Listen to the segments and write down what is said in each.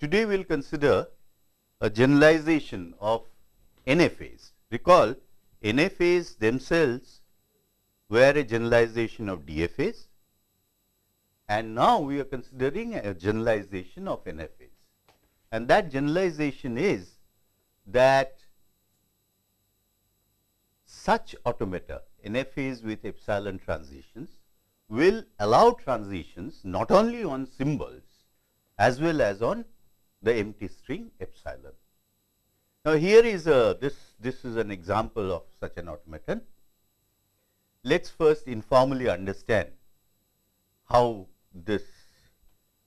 Today we will consider a generalization of NFAs. Recall NFAs themselves were a generalization of DFAs and now we are considering a generalization of NFAs. And that generalization is that such automata NFAs with epsilon transitions will allow transitions not only on symbols as well as on the empty string epsilon. Now, here is a this this is an example of such an automaton. Let us first informally understand how this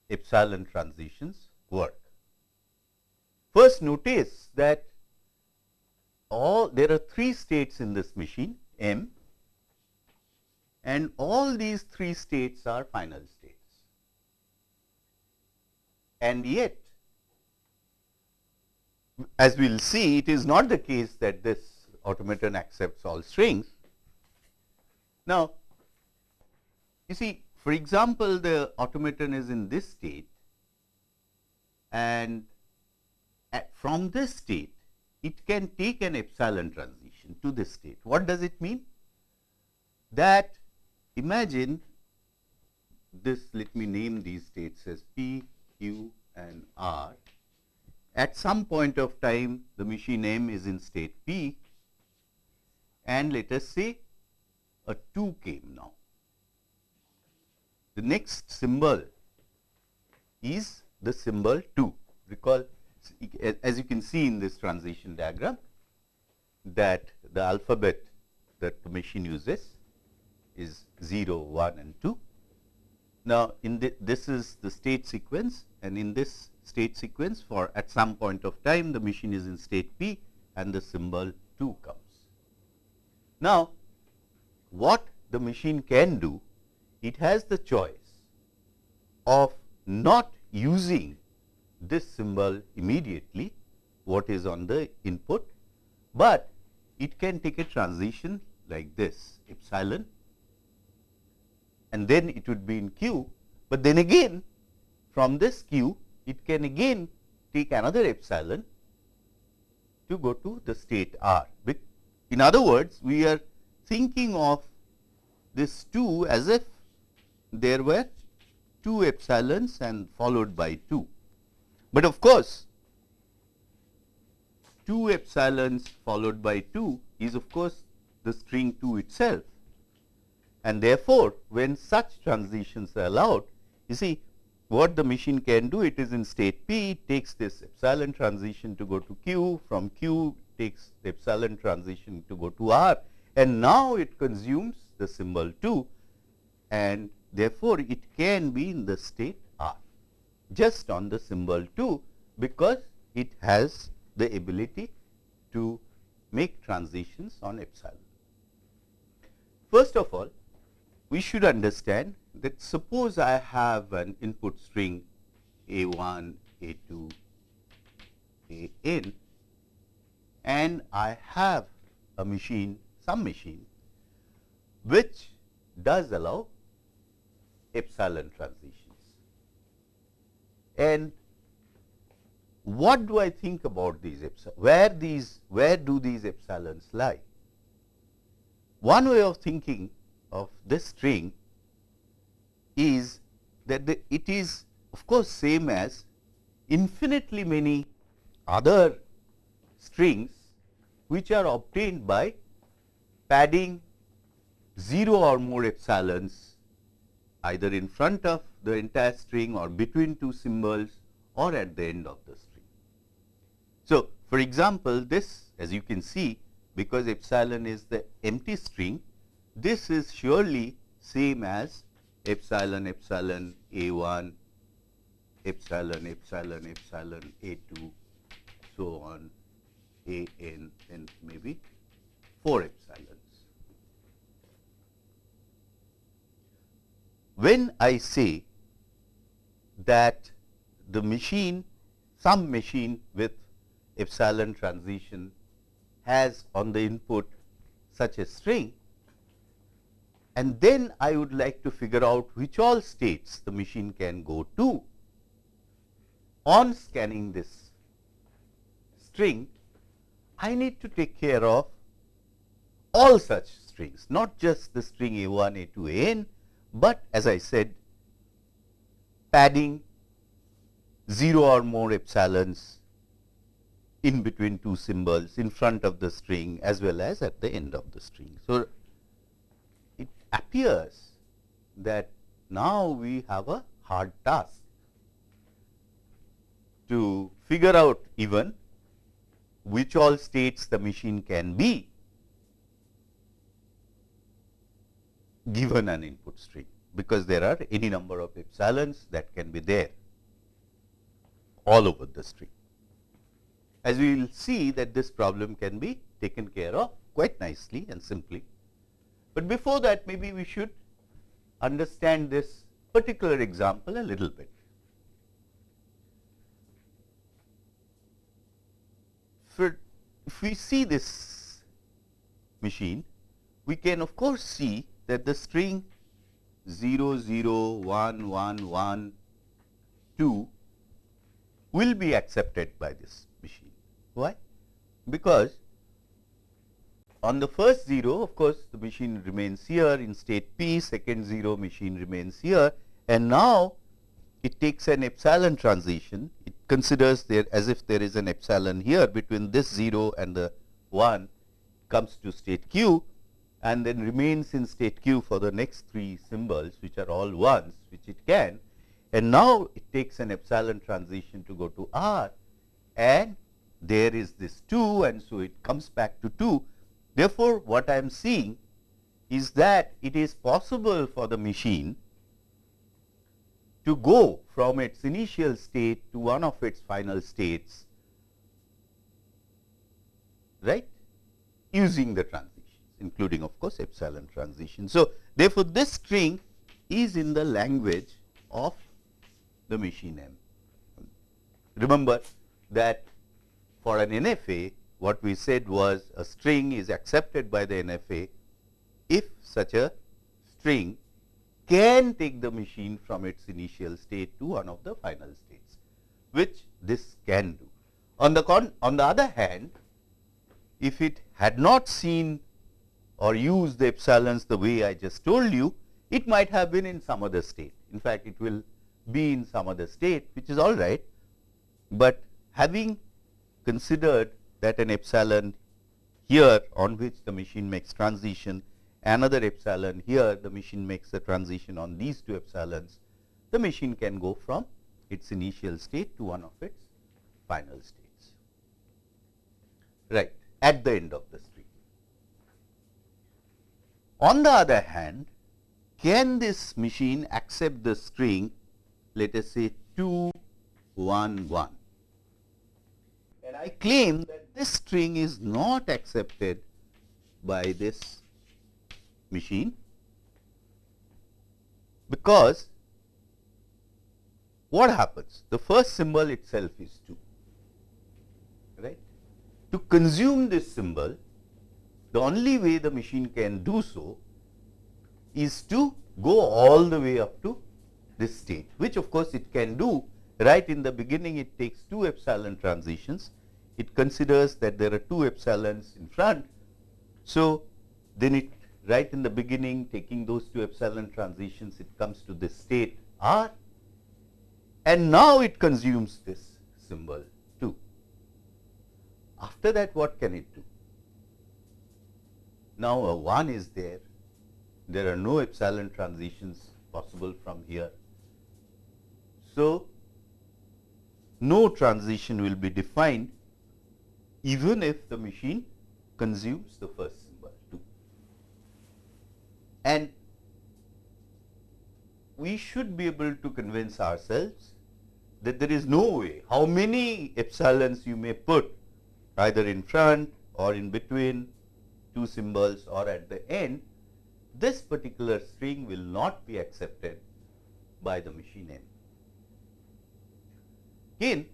epsilon transitions work. First notice that all there are three states in this machine M and all these three states are final states. And yet as we will see it is not the case that this automaton accepts all strings. Now, you see for example, the automaton is in this state and from this state it can take an epsilon transition to this state. What does it mean? That imagine this let me name these states as P, Q and R. At some point of time the machine M is in state P and let us say a 2 came now the next symbol is the symbol 2. Recall as you can see in this transition diagram that the alphabet that the machine uses is 0, 1 and 2. Now, in the, this is the state sequence and in this state sequence for at some point of time the machine is in state P and the symbol 2 comes. Now, what the machine can do it has the choice of not using this symbol immediately what is on the input, but it can take a transition like this epsilon and then it would be in q, but then again from this q it can again take another epsilon to go to the state r. In other words, we are thinking of this 2 as if there were 2 epsilons and followed by 2. But of course, 2 epsilons followed by 2 is of course the string 2 itself. And therefore, when such transitions are allowed, you see what the machine can do, it is in state P, it takes this epsilon transition to go to Q, from Q takes the epsilon transition to go to R and now it consumes the symbol 2 and Therefore, it can be in the state R just on the symbol 2 because it has the ability to make transitions on epsilon. First of all, we should understand that suppose I have an input string a 1, a 2, a n and I have a machine some machine which does allow epsilon transitions. And what do I think about these epsilon? Where these, where do these epsilons lie? One way of thinking of this string is that the, it is of course same as infinitely many other strings which are obtained by padding 0 or more epsilons either in front of the entire string or between two symbols or at the end of the string. So, for example, this as you can see because epsilon is the empty string, this is surely same as epsilon epsilon a 1 epsilon epsilon epsilon a 2 so on a n and maybe 4 epsilon. when I say that the machine, some machine with epsilon transition has on the input such a string and then I would like to figure out which all states the machine can go to. on scanning this string, I need to take care of all such strings, not just the string A1, A2, An, but as I said padding 0 or more epsilons in between two symbols in front of the string as well as at the end of the string. So, appears that now we have a hard task to figure out even which all states the machine can be given an input string, because there are any number of epsilons that can be there all over the string. As we will see that this problem can be taken care of quite nicely and simply. But before that maybe we should understand this particular example a little bit. If we see this machine, we can of course see that the string 0, 0, 1, 1, 1, 2 will be accepted by this machine. Why? Because on the first 0 of course, the machine remains here in state p, second 0 machine remains here and now it takes an epsilon transition. It considers there as if there is an epsilon here between this 0 and the 1 comes to state q and then remains in state q for the next three symbols which are all ones which it can and now it takes an epsilon transition to go to r and there is this 2 and so it comes back to 2. Therefore, what I am seeing is that it is possible for the machine to go from its initial state to one of its final states right using the transitions including of course epsilon transition. So, therefore, this string is in the language of the machine M. Remember that for an NFA what we said was a string is accepted by the NFA if such a string can take the machine from its initial state to one of the final states, which this can do. On the con on the other hand, if it had not seen or used the epsilons the way I just told you, it might have been in some other state. In fact, it will be in some other state, which is all right, but having considered that an epsilon here on which the machine makes transition another epsilon here the machine makes a transition on these two epsilons, the machine can go from its initial state to one of its final states, right, at the end of the string. On the other hand, can this machine accept the string, let us say 2, 1, 1? And I claim that this string is not accepted by this machine because what happens? The first symbol itself is 2, right. To consume this symbol, the only way the machine can do so is to go all the way up to this state, which of course it can do right in the beginning it takes two epsilon transitions. It considers that there are two epsilons in front. So, then it right in the beginning taking those two epsilon transitions it comes to this state R and now it consumes this symbol 2. After that what can it do? Now, a 1 is there, there are no epsilon transitions possible from here. So, no transition will be defined even if the machine consumes the first symbol too. and we should be able to convince ourselves that there is no way, how many epsilons you may put either in front or in between two symbols or at the end, this particular string will not be accepted by the machine M. Again,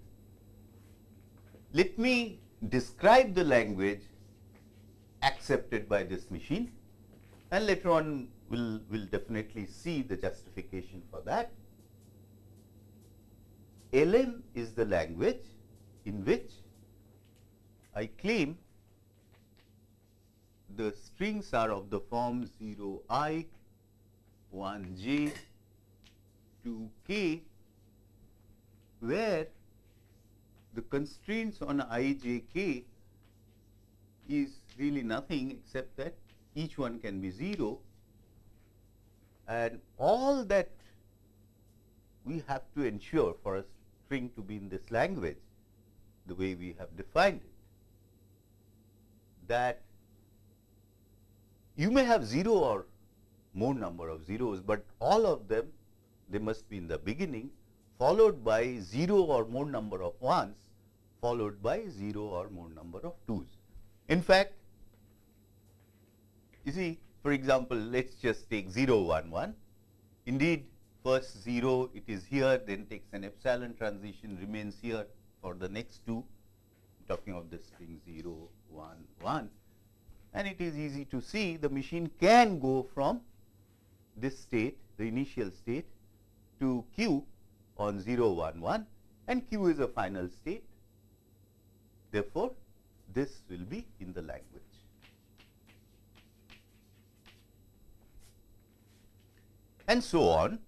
let me describe the language accepted by this machine and later on we'll, we'll definitely see the justification for that. LM is the language in which I claim the strings are of the form 0 i, 1 j, 2 k, where the constraints on i, j, k is really nothing except that each one can be 0 and all that we have to ensure for a string to be in this language the way we have defined it that you may have 0 or more number of zeros, but all of them they must be in the beginning followed by 0 or more number of ones followed by 0 or more number of twos. In fact, you see for example, let us just take 0 1 1. Indeed, first 0 it is here then takes an epsilon transition remains here for the next two I'm talking of the string 0 1 1 and it is easy to see the machine can go from this state the initial state to q on 0 1 1 and q is a final state. Therefore, this will be in the language. And so on.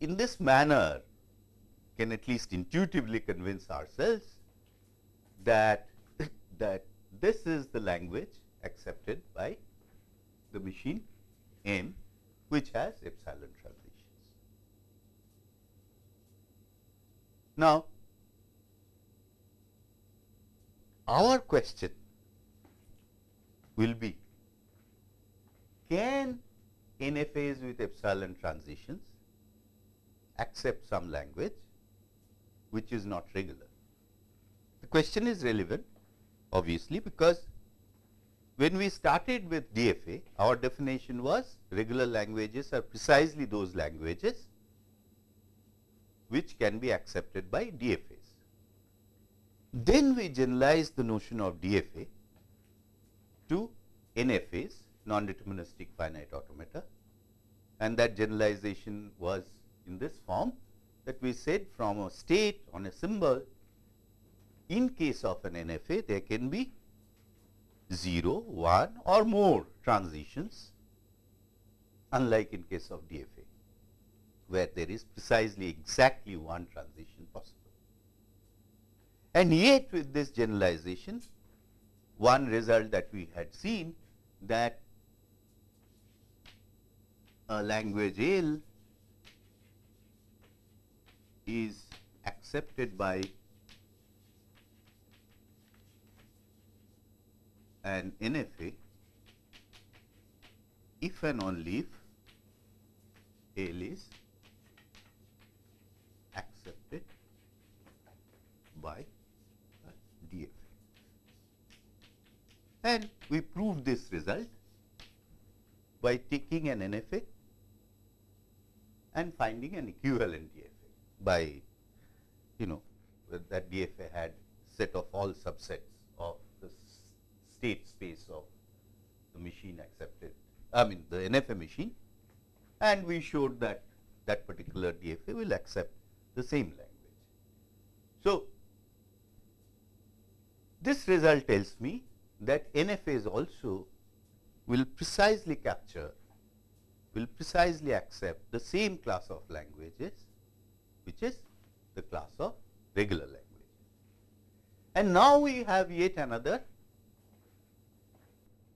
In this manner, can at least intuitively convince ourselves that that this is the language accepted by the machine M which has epsilon transitions. Now, our question will be can NFAs with epsilon transitions accept some language which is not regular. The question is relevant obviously because when we started with DFA, our definition was regular languages are precisely those languages which can be accepted by DFAs. Then we generalize the notion of DFA to NFAs, non-deterministic finite automata and that generalization was in this form that we said from a state on a symbol in case of an NFA there can be 0, 1 or more transitions unlike in case of DFA where there is precisely exactly one transition possible. And yet with this generalization one result that we had seen that a language L is accepted by an NFA if and only if L is accepted by DFA. And we proved this result by taking an NFA and finding an equivalent DFA by you know that DFA had set of all subsets of the state space of the machine accepted I mean the NFA machine and we showed that that particular DFA will accept the same language. So, this result tells me that NFAs also will precisely capture will precisely accept the same class of languages which is the class of regular languages. And now we have yet another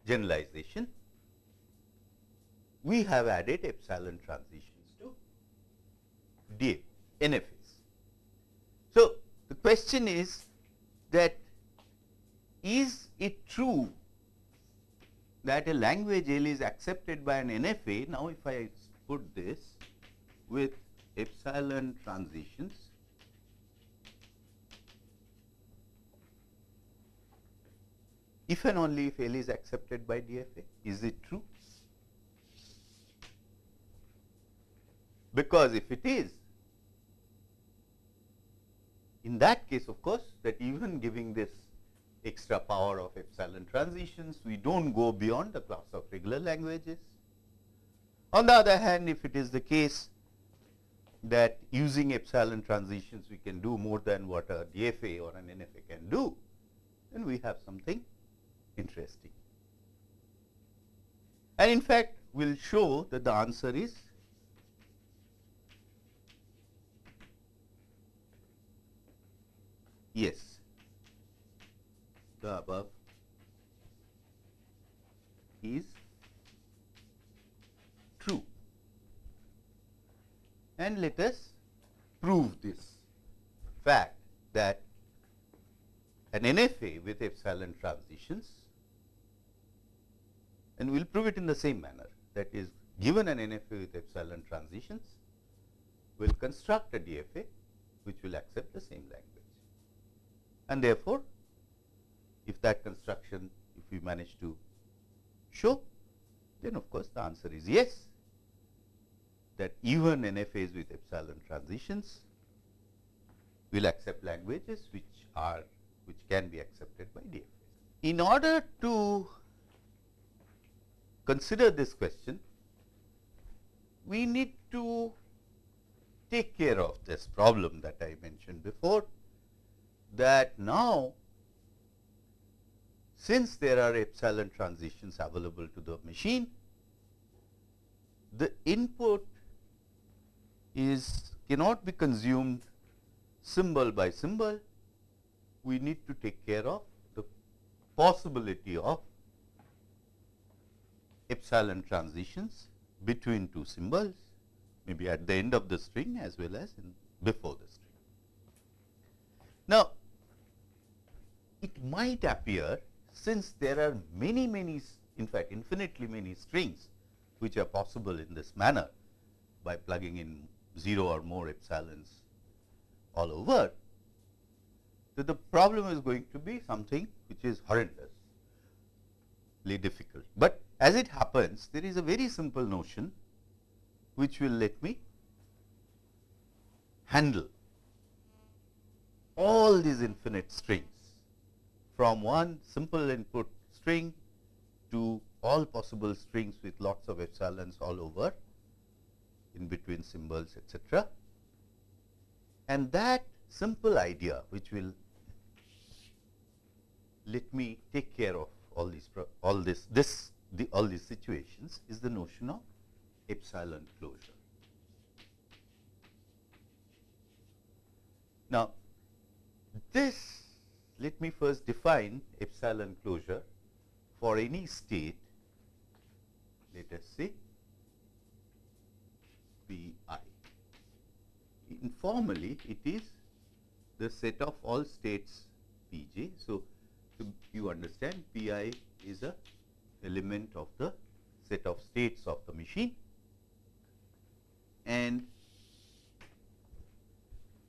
generalization. We have added epsilon transitions to DA, NFAs. So, the question is that is it true that a language L is accepted by an NFA. Now, if I put this with epsilon transitions, if and only if L is accepted by DFA, is it true? Because if it is, in that case of course, that even giving this extra power of epsilon transitions. We do not go beyond the class of regular languages. On the other hand, if it is the case that using epsilon transitions we can do more than what a DFA or an NFA can do, then we have something interesting. And in fact, we will show that the answer is yes, the above is true. And let us prove this fact that an NFA with epsilon transitions and we will prove it in the same manner that is given an NFA with epsilon transitions we will construct a DFA which will accept the same language. And therefore, if that construction if we manage to show then of course, the answer is yes that even NFAs with epsilon transitions will accept languages which are which can be accepted by DFAs. In order to consider this question, we need to take care of this problem that I mentioned before that now since there are epsilon transitions available to the machine, the input is cannot be consumed symbol by symbol. We need to take care of the possibility of epsilon transitions between two symbols, maybe at the end of the string as well as before the string. Now, it might appear since there are many, many, in fact, infinitely many strings which are possible in this manner by plugging in 0 or more epsilons all over, the problem is going to be something which is horrendously difficult. But as it happens, there is a very simple notion which will let me handle all these infinite strings from one simple input string to all possible strings with lots of epsilons all over in between symbols etc. And that simple idea which will let me take care of all these all this this the all these situations is the notion of epsilon closure. Now, this let me first define epsilon closure for any state, let us say P i. Informally, it is the set of all states P j. So, so you understand P i is a element of the set of states of the machine and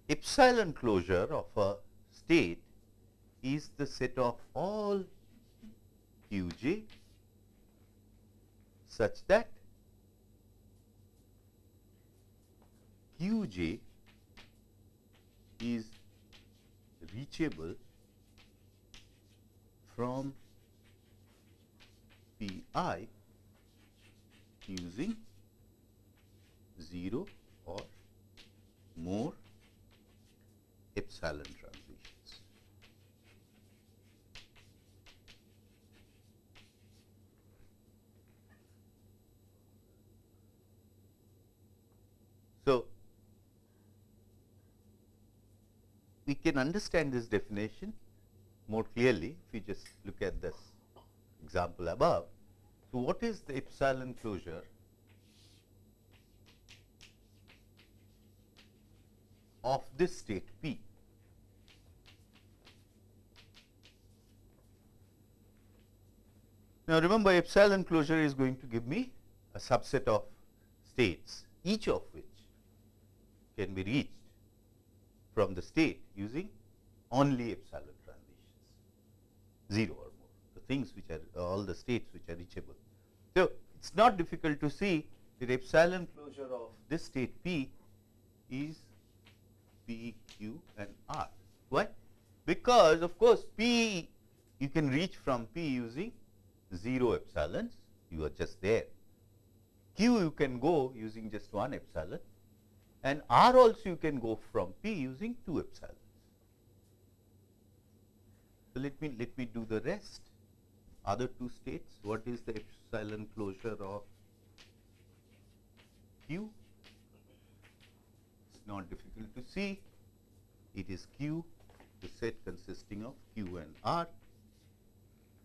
epsilon closure of a state is the set of all q j such that q j is reachable from P i using 0 or more epsilon So, we can understand this definition more clearly if we just look at this example above. So, what is the epsilon closure of this state P? Now, remember epsilon closure is going to give me a subset of states each of which can be reached from the state using only epsilon transitions, 0 or more, the things which are all the states which are reachable. So, it is not difficult to see that epsilon closure of this state P is P, Q and R. Why? Because of course, P you can reach from P using 0 epsilons, you are just there. Q you can go using just one epsilon and r also you can go from p using 2 epsilons. So, let me let me do the rest. Other two states what is the epsilon closure of q? It's not difficult to see. It is q the set consisting of q and r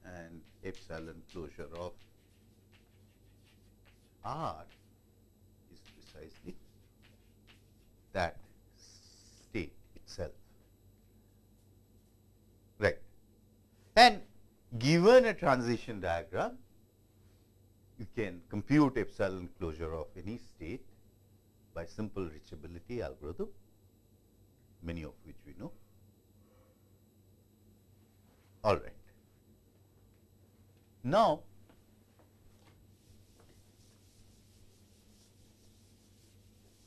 and epsilon closure of r is precisely that state itself. Right. And given a transition diagram you can compute epsilon closure of any state by simple reachability algorithm many of which we know. All right. Now,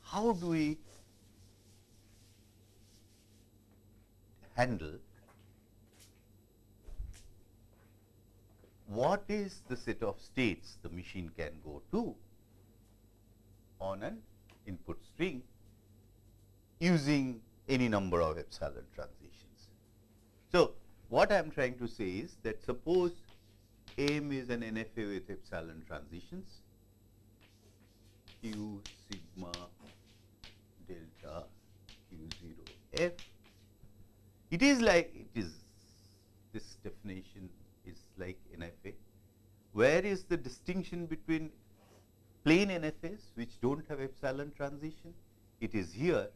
how do we handle what is the set of states the machine can go to on an input string using any number of epsilon transitions. So, what I am trying to say is that suppose M is an NFA with epsilon transitions, Q sigma delta Q 0 F. It is like it is this definition is like NFA. Where is the distinction between plain NFAs which do not have epsilon transition? It is here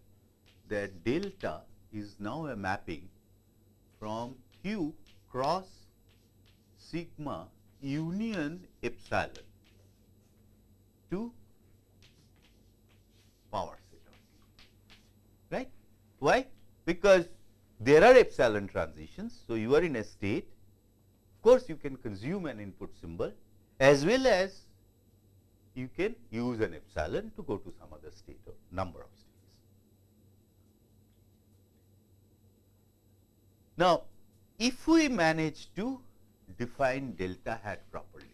that delta is now a mapping from Q cross sigma union epsilon to power set right. Why? Because there are epsilon transitions. So, you are in a state, of course, you can consume an input symbol as well as you can use an epsilon to go to some other state or number of states. Now, if we manage to define delta hat properly.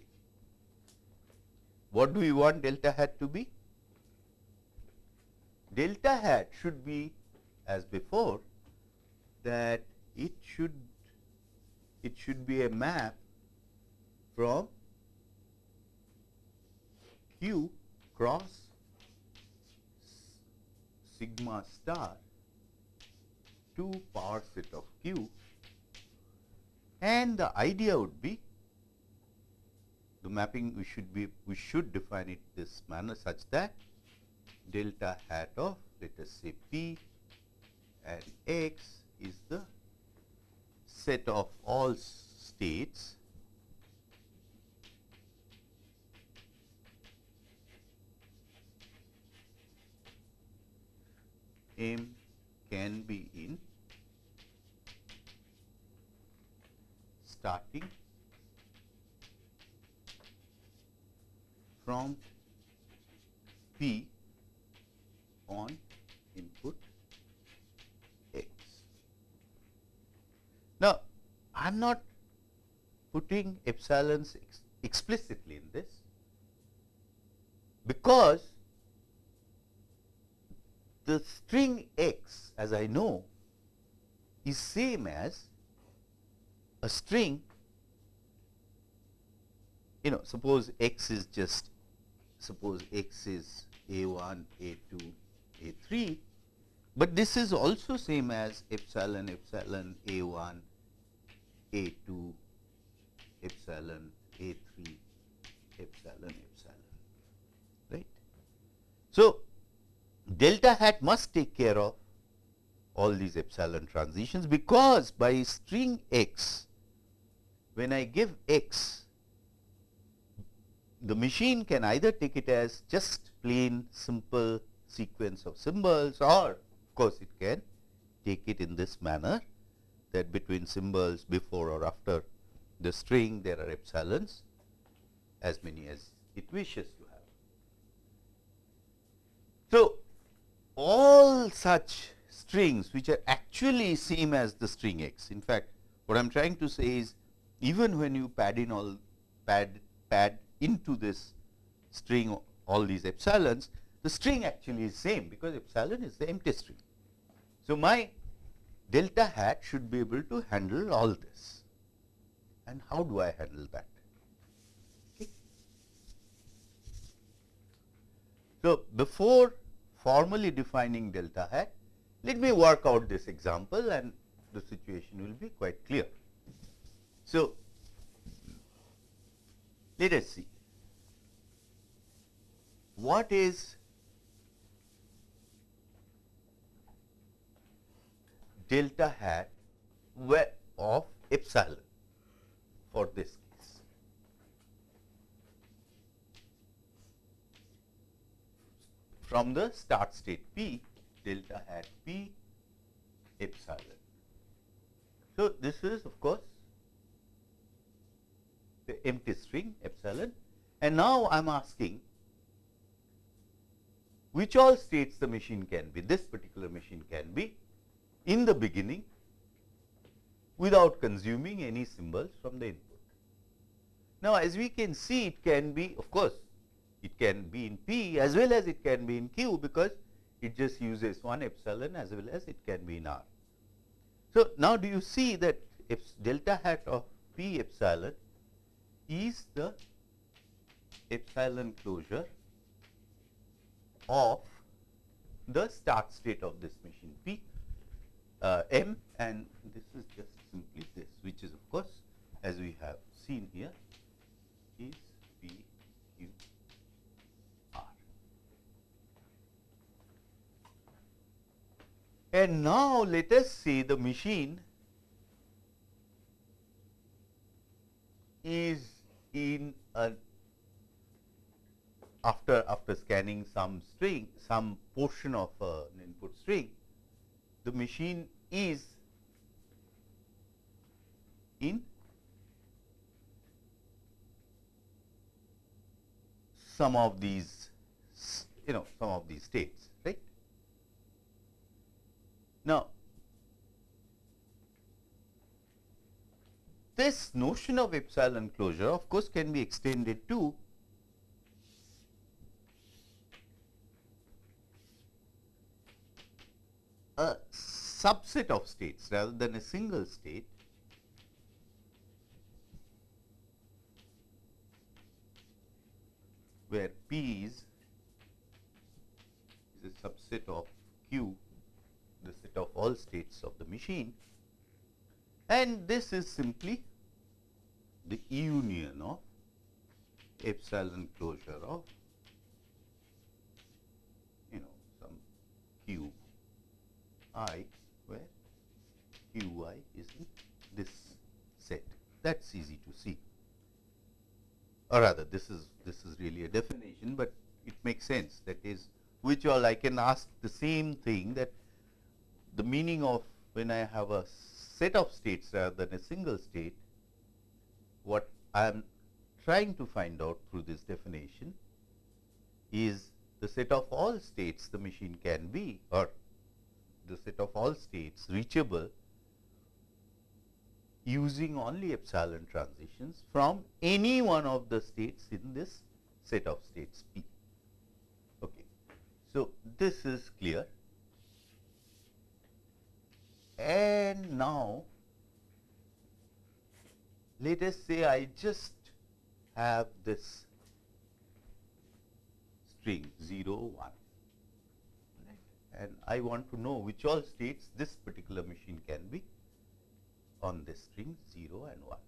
What do we want delta hat to be? Delta hat should be as before that it should it should be a map from q cross sigma star to power set of q. And the idea would be the mapping we should be we should define it this manner such that delta hat of let us say p and x is the set of all states m can be in starting from P on input X. Now, I am not putting epsilons ex explicitly in this because the string x as I know is same as a string you know suppose x is just suppose x is a1 a2 a3 but this is also same as epsilon epsilon a1 a2 epsilon a3 epsilon epsilon. Right? So delta hat must take care of all these epsilon transitions because by string x when I give x, the machine can either take it as just plain simple sequence of symbols or of course, it can take it in this manner that between symbols before or after the string there are epsilons as many as it wishes to have. So, all such strings which are actually same as the string x. In fact, what I am trying to say is even when you pad in all pad pad into this string all these epsilons, the string actually is same because epsilon is the empty string. So, my delta hat should be able to handle all this. And how do I handle that? Okay. So, before formally defining delta hat, let me work out this example and the situation will be quite clear. So, let us see what is delta hat of epsilon for this case. From the start state P, delta hat P epsilon. So, this is of course the empty string epsilon and now I am asking which all states the machine can be, this particular machine can be in the beginning without consuming any symbols from the input. Now, as we can see it can be of course, it can be in P as well as it can be in Q because it just uses one epsilon as well as it can be in R. So, now do you see that if delta hat of P epsilon is the epsilon closure of the start state of this machine P uh, M and this is just simply this which is of course as we have seen here is P Q R. And now let us say the machine is in a after after scanning some string some portion of an input string the machine is in some of these you know some of these states right. Now, this notion of epsilon closure of course can be extended to a subset of states rather than a single state. Where P is, is a subset of Q, the set of all states of the machine. And this is simply the union of epsilon closure of you know some Q i where? Q i is in this set. That is easy to see. Or rather this is this is really a definition, but it makes sense. That is which all I can ask the same thing that the meaning of when I have a set of states rather than a single state what I am trying to find out through this definition is the set of all states the machine can be or the set of all states reachable using only epsilon transitions from any one of the states in this set of states P. Okay. So, this is clear and now let us say I just have this string 0 1 and I want to know which all states this particular machine can be on this string 0 and 1.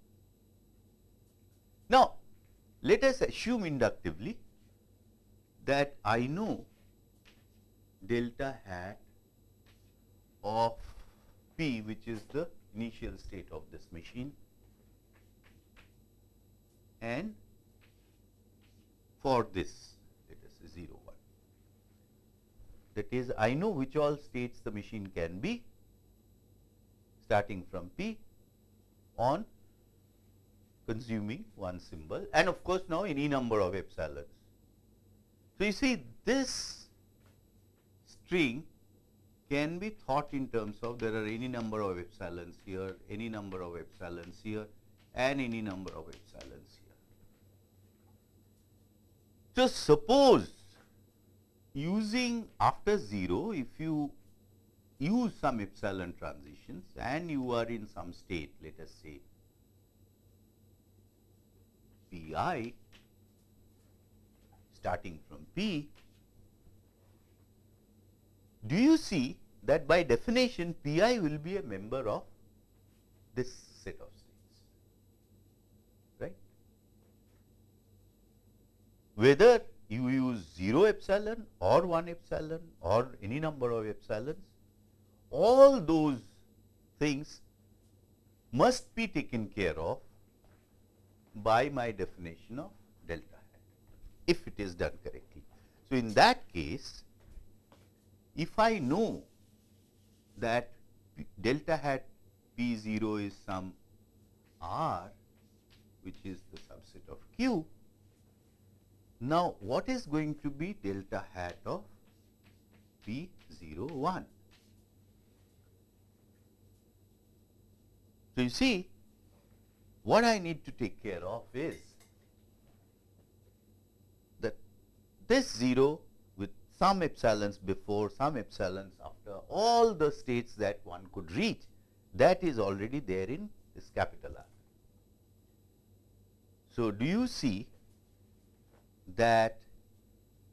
Now, let us assume inductively that I know delta hat of P which is the initial state of this machine and for this let us say 0 1 that is I know which all states the machine can be starting from P on consuming one symbol and of course, now any number of epsilons. So, you see this string can be thought in terms of there are any number of epsilons here, any number of epsilons here and any number of epsilons here. So, suppose using after 0 if you use some epsilon transitions and you are in some state let us say pi starting from p do you see that by definition pi will be a member of this set of states right? Whether you use 0 epsilon or 1 epsilon or any number of epsilons, all those things must be taken care of by my definition of delta hat, if it is done correctly. So, in that case, if I know that delta hat P 0 is some r which is the subset of q, now, what is going to be delta hat of P 0 1? So, you see what I need to take care of is that this 0 with some epsilons before, some epsilons after, all the states that one could reach that is already there in this capital R. So, do you see that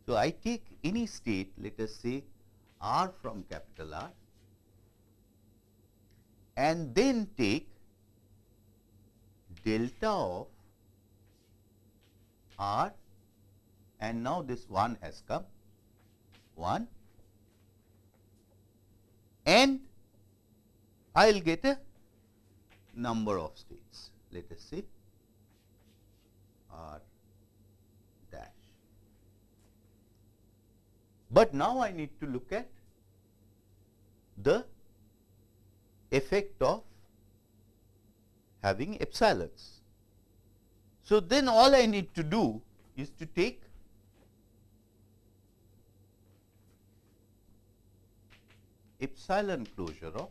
so I take any state let us say R from capital R and then take delta of R and now this 1 has come 1 and I will get a number of states let us say R But now I need to look at the effect of having epsilons. So, then all I need to do is to take epsilon closure of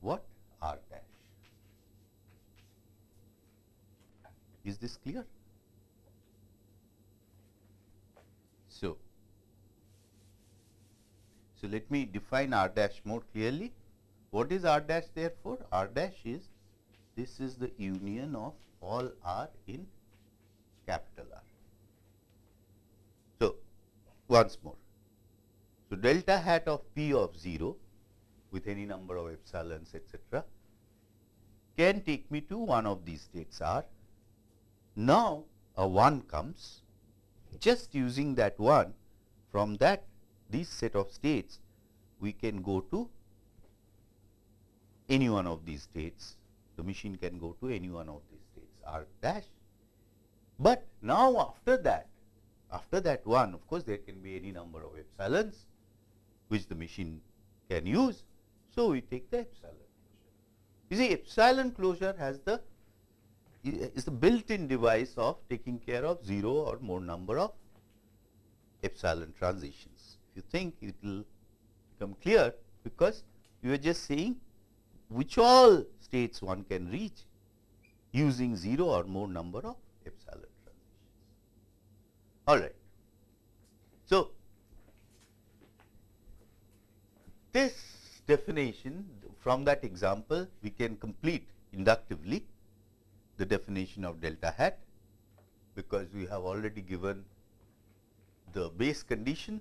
what r dash. Is this clear? So, so let me define r dash more clearly. What is r dash therefore? r dash is this is the union of all r in capital R. So, once more. So, delta hat of p of 0 with any number of epsilons etcetera can take me to one of these states R now, a 1 comes just using that 1 from that this set of states we can go to any one of these states the machine can go to any one of these states r dash. But now after that after that 1 of course there can be any number of epsilons which the machine can use. So, we take the epsilon closure. You see epsilon closure has the is the built-in device of taking care of 0 or more number of epsilon transitions. If you think it will become clear because you are just saying which all states one can reach using 0 or more number of epsilon transitions. All right. So, this definition from that example we can complete inductively the definition of delta hat because we have already given the base condition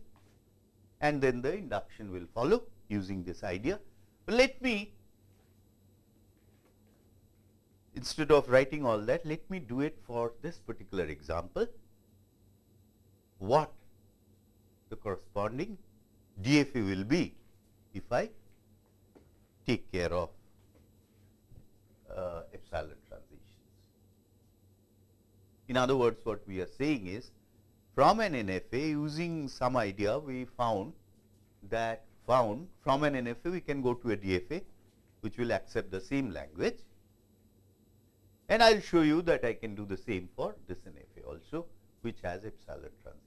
and then the induction will follow using this idea. But let me instead of writing all that let me do it for this particular example what the corresponding DFA will be if I take care of uh, epsilon in other words, what we are saying is from an NFA using some idea we found that found from an NFA we can go to a DFA which will accept the same language and I will show you that I can do the same for this NFA also which has epsilon transitions.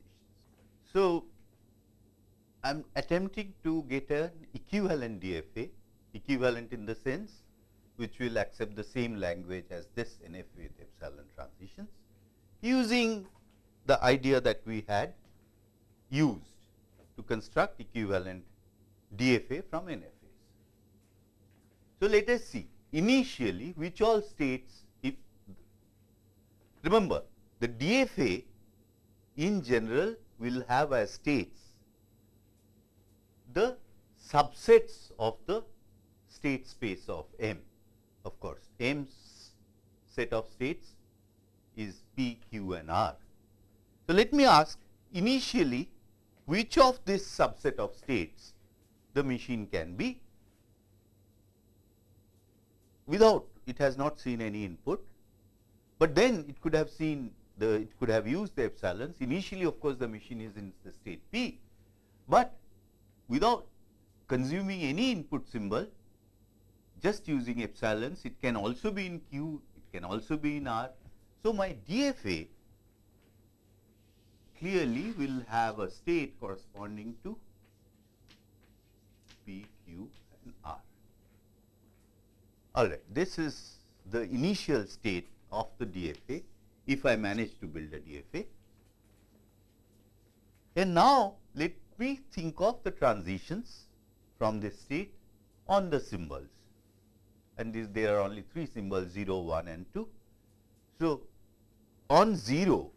So, I am attempting to get an equivalent DFA, equivalent in the sense which will accept the same language as this NFA with epsilon transitions using the idea that we had used to construct equivalent DFA from NFAs. So, let us see initially which all states if remember the DFA in general will have as states the subsets of the state space of M. Of course, M's set of states is P, Q and R. So, let me ask initially which of this subset of states the machine can be without it has not seen any input, but then it could have seen the it could have used the epsilons initially of course, the machine is in the state P, but without consuming any input symbol just using epsilons it can also be in Q, it can also be in R. So, my DFA clearly will have a state corresponding to P, Q and R. All right, this is the initial state of the DFA if I manage to build a DFA. And now, let me think of the transitions from this state on the symbols and there are only three symbols 0, 1 and 2. So, on 0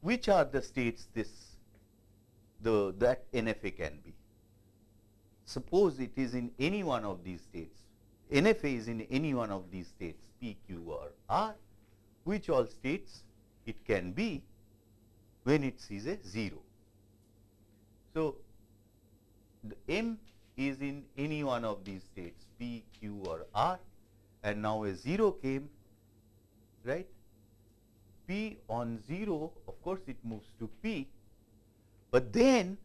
which are the states this the that NFA can be. Suppose it is in any one of these states, NFA is in any one of these states P, Q or R, which all states it can be when it sees a 0. So, the M is in any one of these states P, Q or R and now a 0 came right P on 0 of course it moves to P, but then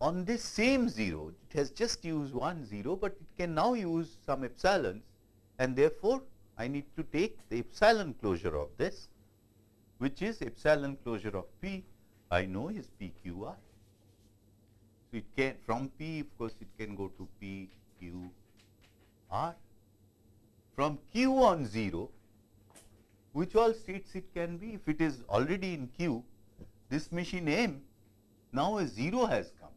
on this same 0 it has just used one 0, but it can now use some epsilons and therefore, I need to take the epsilon closure of this which is epsilon closure of P I know is PQR. So, it can from P of course, it can go to P Q R. From Q on 0 which all states it can be if it is already in Q this machine M now a 0 has come.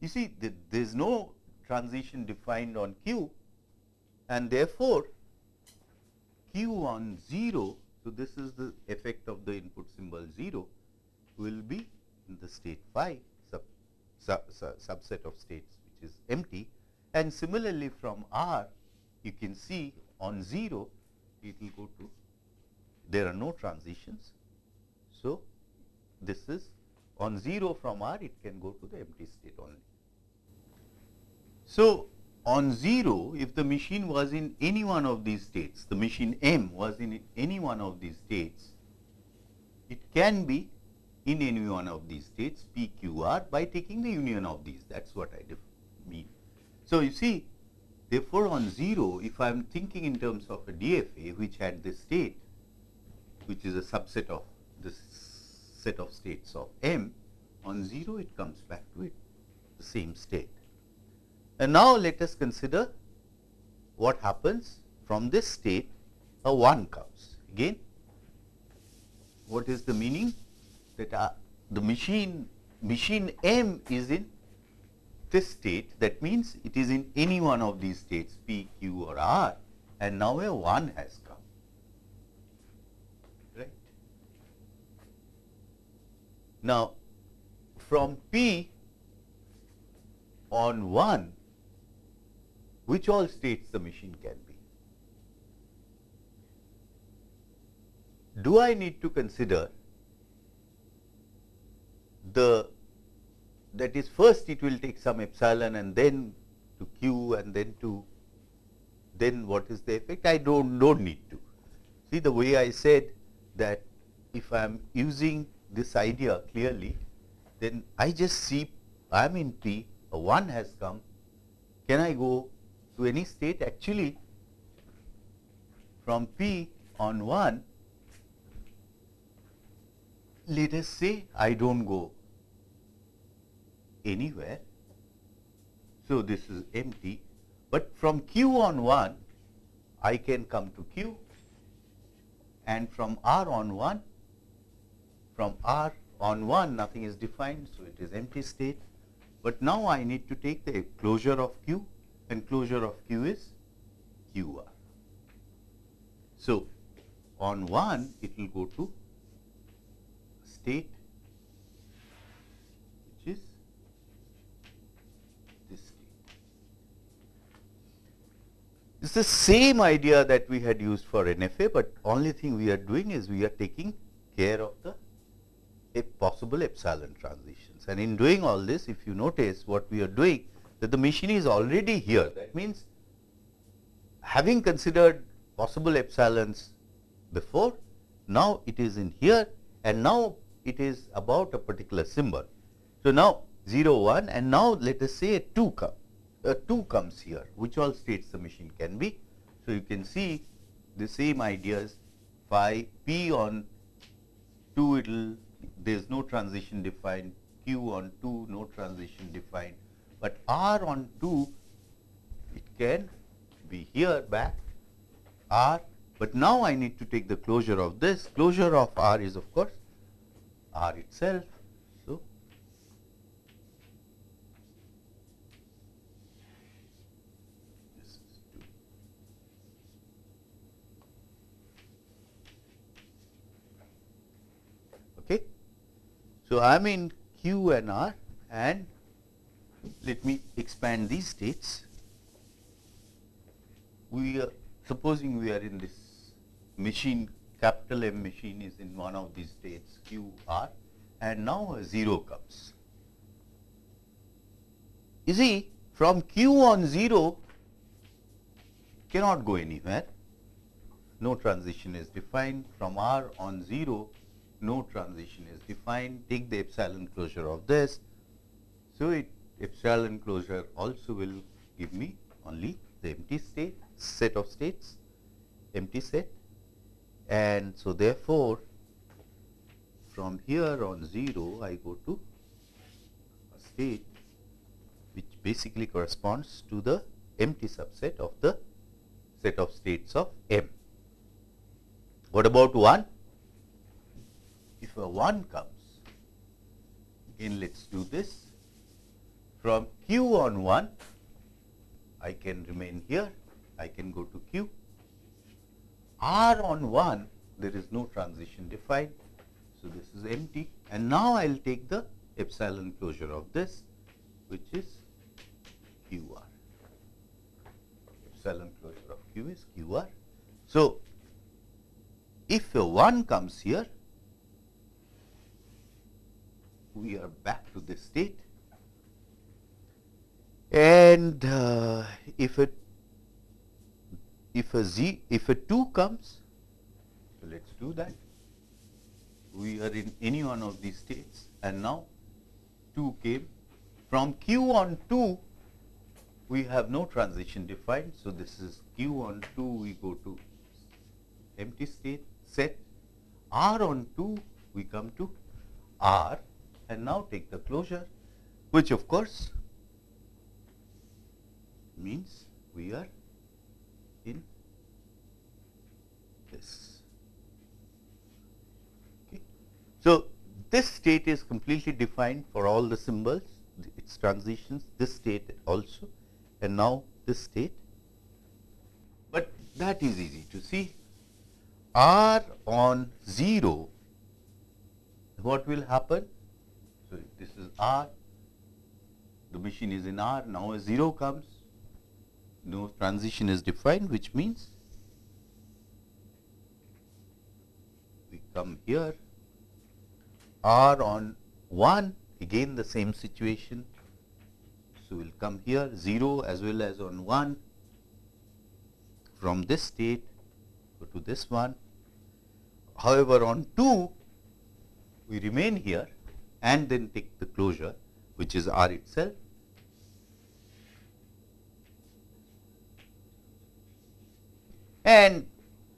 You see there is no transition defined on Q and therefore, Q on 0. So, this is the effect of the input symbol 0 will be in the state phi sub, sub, sub, subset of states which is empty and similarly from R you can see on 0 it will go to there are no transitions. So, this is on 0 from R it can go to the empty state only. So, on 0 if the machine was in any one of these states the machine M was in any one of these states it can be in any one of these states P Q R by taking the union of these that is what I mean. So, you see therefore, on 0 if I am thinking in terms of a DFA which had this state which is a subset of this set of states of M on 0 it comes back to it the same state. And now let us consider what happens from this state a 1 comes again what is the meaning that uh, the machine machine M is in this state that means it is in any one of these states P, Q or R and now a 1 has come right. Now, from P on 1 which all states the machine can be. Do I need to consider the that is first it will take some epsilon and then to q and then to then what is the effect? I do not don't need to. See the way I said that if I am using this idea clearly then I just see I am in P a 1 has come. Can I go to any state? Actually from P on 1 let us say I do not go anywhere. So, this is empty But from Q on 1, I can come to Q and from R on 1, from R on 1 nothing is defined, so it is empty state. But now I need to take the closure of Q and closure of Q is QR. So, on 1 it will go to state which is this state. It's the same idea that we had used for NFA, but only thing we are doing is we are taking care of the possible epsilon transitions. And in doing all this, if you notice what we are doing, that the machine is already here. That means, having considered possible epsilons before, now it is in here and now it is about a particular symbol. So, now 0 1 and now let us say a 2 come, a 2 comes here which all states the machine can be. So, you can see the same ideas phi p on 2 it will there is no transition defined q on 2 no transition defined, but r on 2 it can be here back r but now I need to take the closure of this. Closure of R is of course R itself. So, this is 2. Okay. So, I am in Q and R and let me expand these states. We are supposing we are in this machine capital M machine is in one of these states Q R and now a 0 comes. You see from Q on 0 cannot go anywhere, no transition is defined from R on 0 no transition is defined, take the epsilon closure of this. So, it epsilon closure also will give me only the empty state set of states empty set and so therefore, from here on 0 I go to a state which basically corresponds to the empty subset of the set of states of M. What about 1? If a 1 comes, again let us do this. From Q on 1, I can remain here, I can go to Q R on 1 there is no transition defined. So, this is empty and now I will take the epsilon closure of this which is Q r. Epsilon closure of Q is Q r. So, if a 1 comes here, we are back to this state. And uh, if it if a z if a 2 comes so let us do that. We are in any one of these states and now 2 came. From q on 2 we have no transition defined so this is q on 2 we go to empty state set. R on 2 we come to r and now take the closure which of course means we are in this. Okay. So, this state is completely defined for all the symbols, its transitions, this state also and now this state. But that is easy to see. R on 0, what will happen? So, this is R, the machine is in R, now a 0 comes, no transition is defined which means we come here. R on 1 again the same situation. So, we will come here 0 as well as on 1 from this state go to this one. However, on 2 we remain here and then take the closure which is R itself And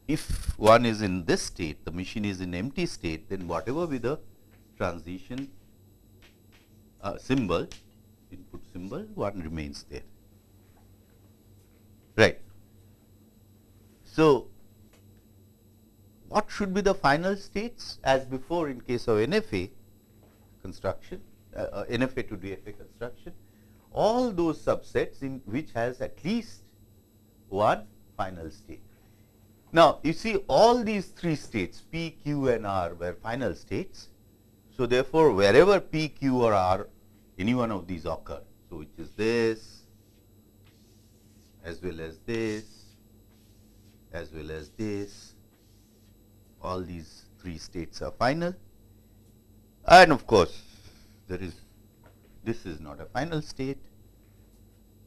if one is in this state, the machine is in empty state, then whatever be the transition uh, symbol, input symbol, one remains there. Right. So, what should be the final states as before in case of NFA construction, uh, uh, NFA to DFA construction, all those subsets in which has at least one final state. Now, you see all these three states P, Q and R were final states. So, therefore, wherever P, Q or R any one of these occur. So, which is this as well as this as well as this all these three states are final and of course, there is this is not a final state.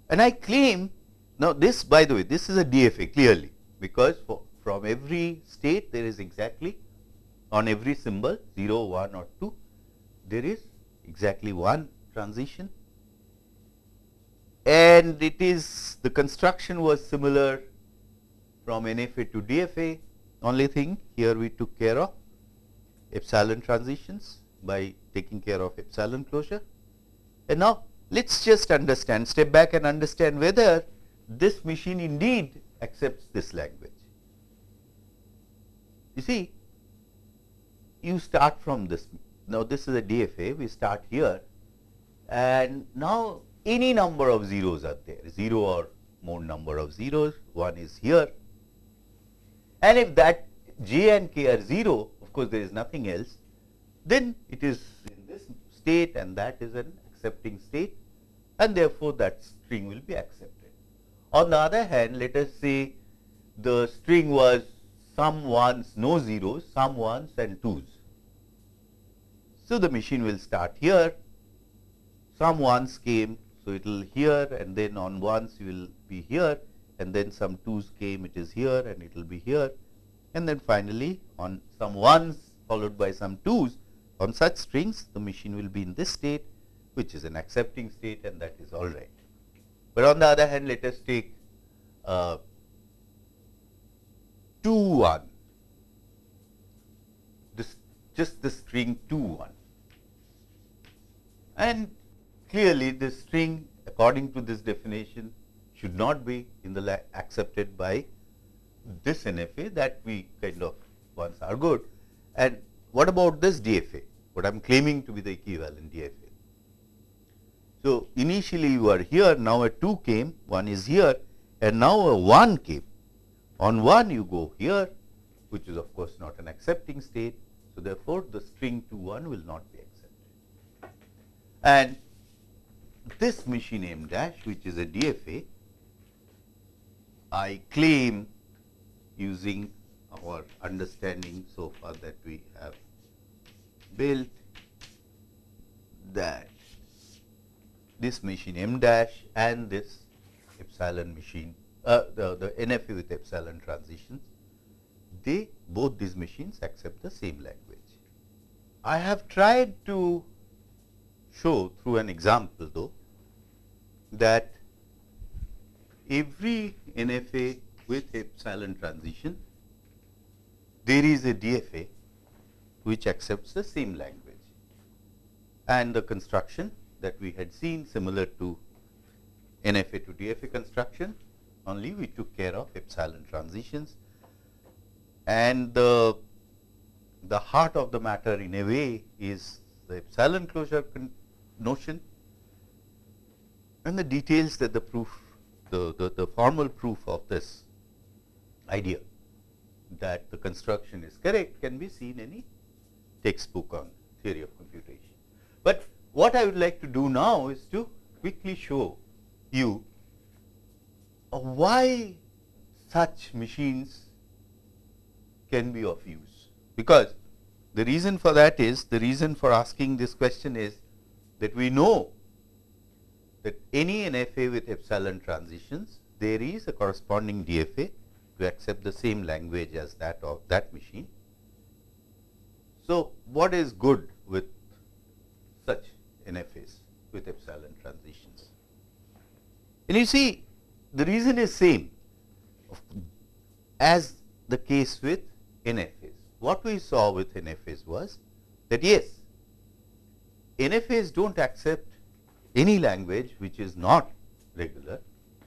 And I claim now this by the way this is a DFA clearly because for, from every state there is exactly on every symbol 0, 1 or 2 there is exactly one transition. And it is the construction was similar from NFA to DFA only thing here we took care of epsilon transitions by taking care of epsilon closure. And now, let us just understand step back and understand whether this machine indeed accepts this language. You see, you start from this. Now, this is a DFA, we start here and now any number of zeros are there, 0 or more number of zeros, 1 is here. And if that j and k are 0, of course, there is nothing else, then it is in this state and that is an accepting state and therefore, that string will be accepted. On the other hand, let us say the string was some ones, no zeros, some ones and twos. So, the machine will start here, some ones came, so it will here and then on ones you will be here and then some twos came, it is here and it will be here and then finally, on some ones followed by some twos, on such strings, the machine will be in this state, which is an accepting state and that is all right. But on the other hand, let us take uh, 2 1, this just the string 2 1. And clearly, this string according to this definition should not be in the accepted by this NFA that we kind of once are good. And what about this DFA? what I am claiming to be the equivalent DFA. So, initially you are here, now a 2 came, 1 is here and now a 1 came. On 1 you go here, which is of course not an accepting state. So, therefore, the string 2 1 will not be accepted. And this machine M dash, which is a DFA, I claim using our understanding so far that we have built that this machine m dash and this epsilon machine uh, the, the NFA with epsilon transitions they both these machines accept the same language. I have tried to show through an example though that every NFA with epsilon transition there is a DFA which accepts the same language. And the construction that we had seen similar to NFA to DFA construction, only we took care of epsilon transitions. And the, the heart of the matter in a way is the epsilon closure notion and the details that the proof, the, the, the formal proof of this idea that the construction is correct can be seen in any textbook on theory of computation. But what I would like to do now is to quickly show you why such machines can be of use. Because the reason for that is, the reason for asking this question is that we know that any NFA with epsilon transitions, there is a corresponding DFA to accept the same language as that of that machine so, what is good with such NFAs with epsilon transitions? And you see the reason is same as the case with NFAs. What we saw with NFAs was that yes, NFAs do not accept any language which is not regular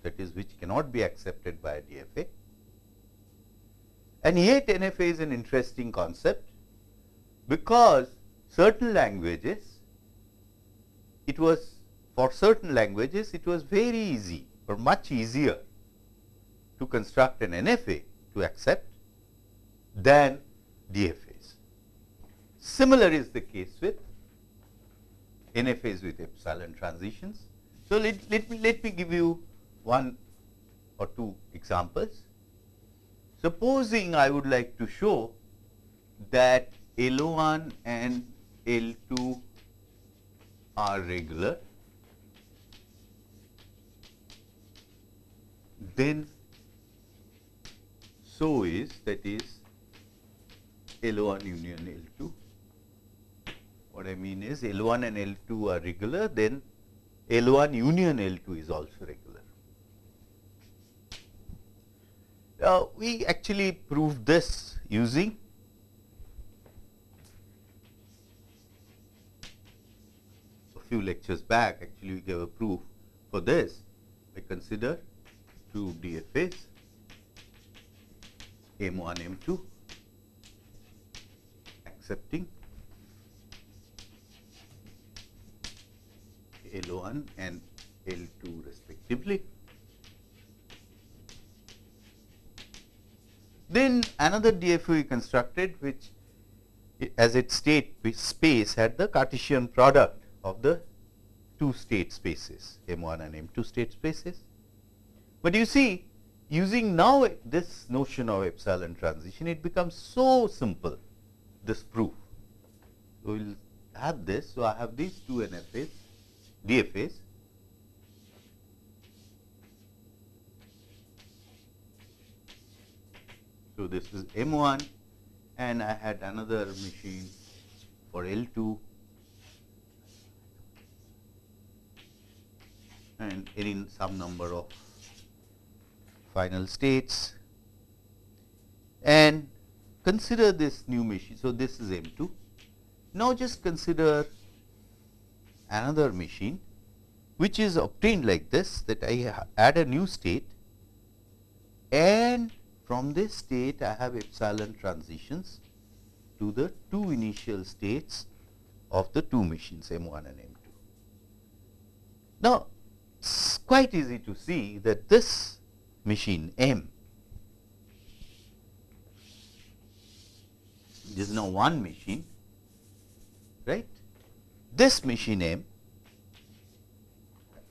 that is which cannot be accepted by a DFA. And yet NFA is an interesting concept because certain languages, it was for certain languages it was very easy or much easier to construct an NFA to accept than DFAs. Similar is the case with NFAs with epsilon transitions. So, let, let, me, let me give you one or two examples. Supposing I would like to show that L1 and L2 are regular, then so is that is L1 union L2. What I mean is L1 and L2 are regular, then L1 union L2 is also regular. Now, we actually proved this using a few lectures back actually we gave a proof for this. I consider two DFAs M1, M2 accepting L1 and L2 respectively. Then another DFA we constructed which as its state space had the Cartesian product of the two state spaces M1 and M2 state spaces. But you see using now this notion of epsilon transition it becomes so simple this proof. We will have this. So, I have these two NFAs DFAs So, this is M1 and I had another machine for L2 and in some number of final states and consider this new machine. So, this is M2. Now, just consider another machine which is obtained like this that I add a new state and from this state I have epsilon transitions to the two initial states of the two machines M1 and M2. Now, it is quite easy to see that this machine M is now one machine right. This machine M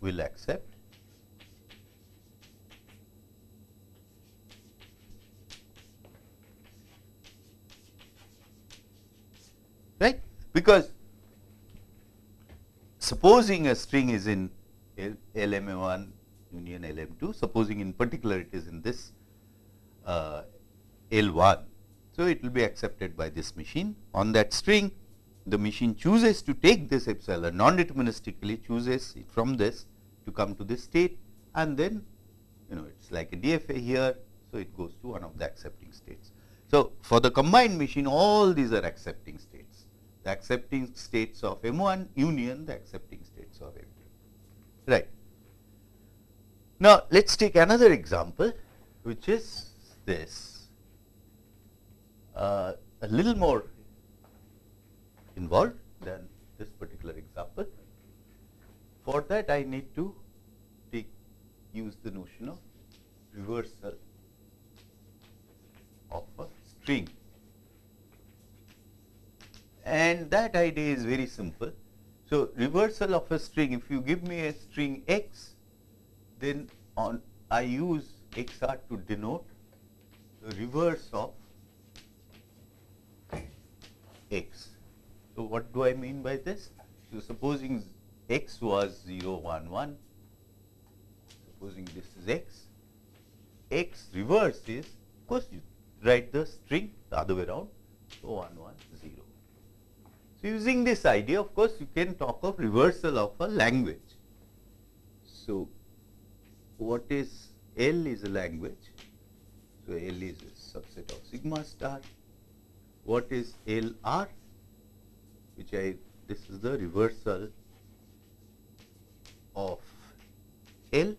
will accept right because supposing a string is in LMA1 union LM2 supposing in particular it is in this uh, L1 so it will be accepted by this machine on that string the machine chooses to take this epsilon non-deterministically chooses from this to come to this state and then you know it is like a DFA here. So, it goes to one of the accepting states. So, for the combined machine all these are accepting states the accepting states of M1 union the accepting states of M2 right. Now, let us take another example which is this uh, a little more involved than this particular example. For that I need to take use the notion of reversal of a string and that idea is very simple. So, reversal of a string if you give me a string x then on I use xr to denote the reverse of x. So, what do I mean by this? So, supposing x was 0 1 1 supposing this is x x reverse is of course you write the string the other way around so 1 1 0 using this idea of course you can talk of reversal of a language. So what is l is a language. So l is a subset of sigma star. What is lr which I this is the reversal of L.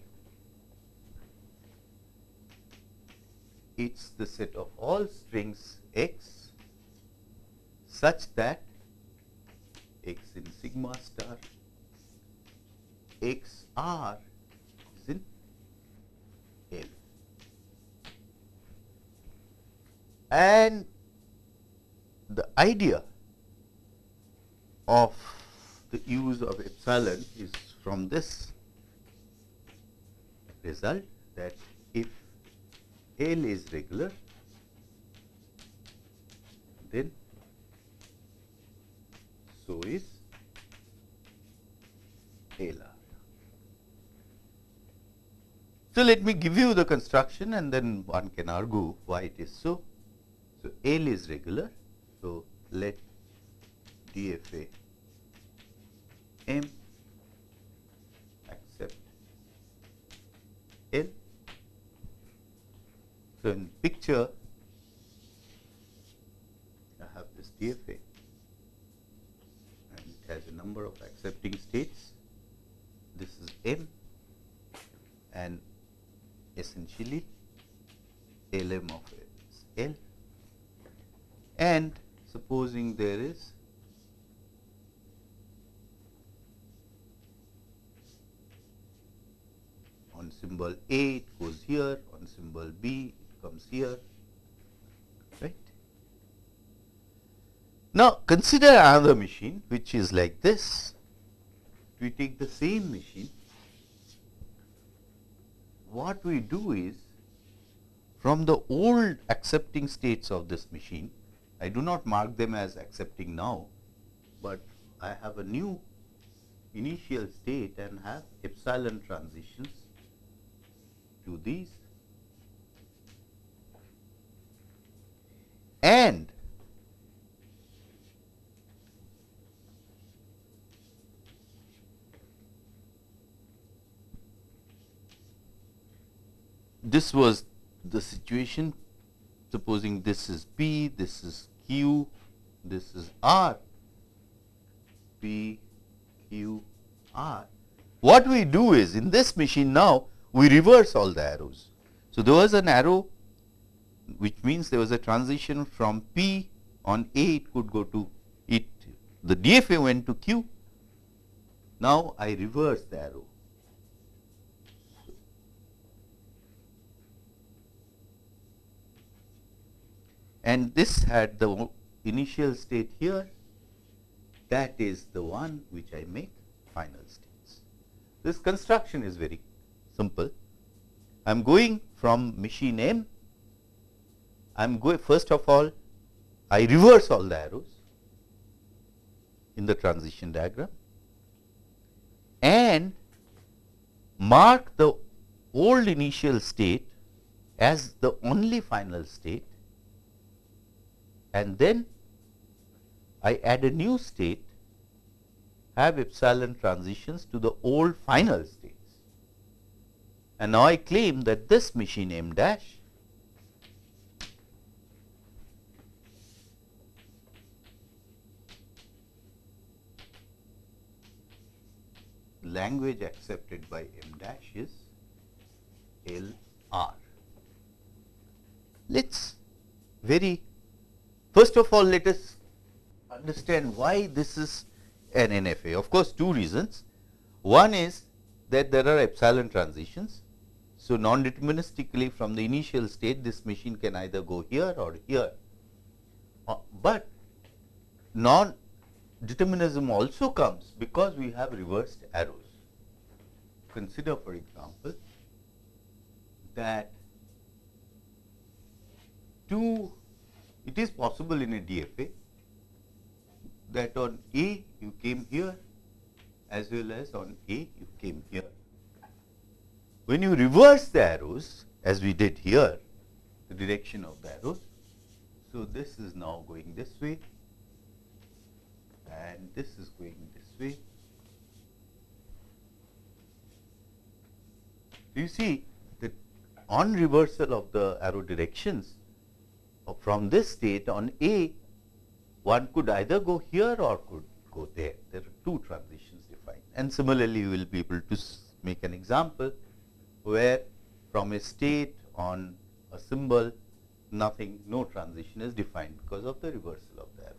It is the set of all strings x such that x in sigma star x r is in L. And the idea of the use of epsilon is from this result that if L is regular, then so is LR. So, let me give you the construction and then one can argue why it is so. So, L is regular. So, let DFA M accept L. So, in picture I have this DFA has a number of accepting states. This is M and essentially Lm of L. And supposing there is on symbol A it goes here, on symbol B it comes here, right. Now, consider another machine which is like this. We take the same machine, what we do is from the old accepting states of this machine, I do not mark them as accepting now, but I have a new initial state and have epsilon transitions to these and this was the situation supposing this is P, this is Q, this is R, P, Q, R. What we do is in this machine now we reverse all the arrows. So, there was an arrow which means there was a transition from P on A it could go to it the DFA went to Q. Now, I reverse the arrow. And this had the initial state here that is the one which I make final states. This construction is very simple. I am going from machine M, I am going first of all I reverse all the arrows in the transition diagram and mark the old initial state as the only final state and then I add a new state have epsilon transitions to the old final states. And now I claim that this machine M dash language accepted by M dash is L R. Let us very first of all let us understand why this is an NFA. Of course, two reasons. One is that there are epsilon transitions. So, non-deterministically from the initial state this machine can either go here or here, uh, but non determinism also comes because we have reversed arrows. Consider for example, that two it is possible in a DFA that on A you came here as well as on A you came here. When you reverse the arrows as we did here, the direction of the arrows, so this is now going this way and this is going this way. You see that on reversal of the arrow directions from this state on A, one could either go here or could go there. There are two transitions defined. And similarly, you will be able to make an example where from a state on a symbol nothing, no transition is defined because of the reversal of the arrows.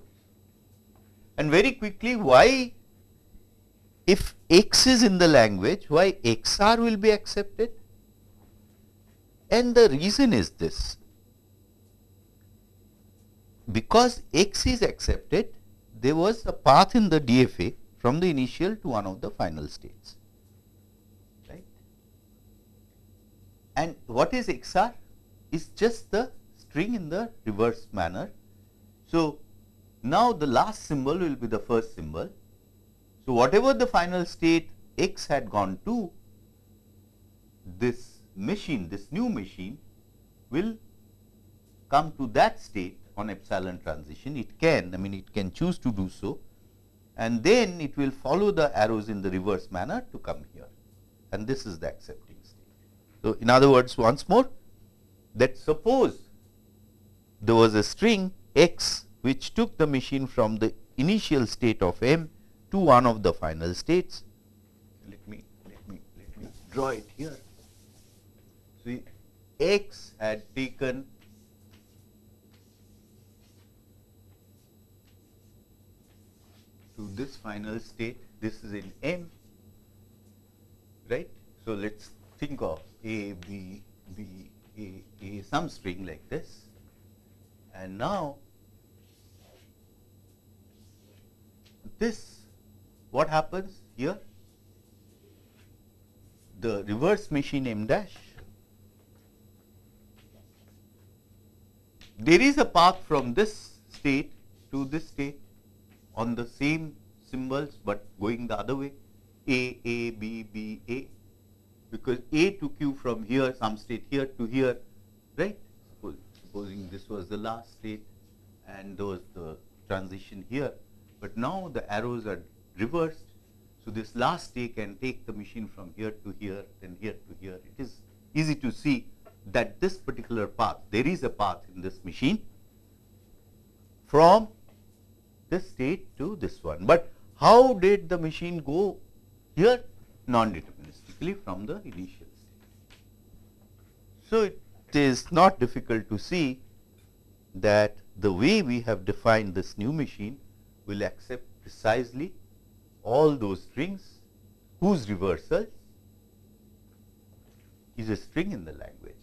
And very quickly, why if x is in the language, why xr will be accepted? And the reason is this, because x is accepted, there was a path in the DFA from the initial to one of the final states, right. And what is XR? Is just the string in the reverse manner. So, now the last symbol will be the first symbol. So, whatever the final state x had gone to, this machine, this new machine will come to that state on epsilon transition. It can, I mean it can choose to do so and then it will follow the arrows in the reverse manner to come here and this is the accepting state. So, in other words once more that suppose there was a string x which took the machine from the initial state of m to one of the final states. Let me let me let me draw it here. So, x had taken this final state, this is in M, right. So, let us think of A, B, B, A, A, some string like this. And now, this, what happens here? The reverse machine M dash, there is a path from this state to this state on the same symbols, but going the other way A, A, B, B, A because A took you from here some state here to here right supposing this was the last state and there was the transition here, but now the arrows are reversed. So, this last state can take the machine from here to here then here to here. It is easy to see that this particular path, there is a path in this machine from this state to this one. But how did the machine go here? Non-deterministically from the initial state. So, it is not difficult to see that the way we have defined this new machine will accept precisely all those strings whose reversal is a string in the language.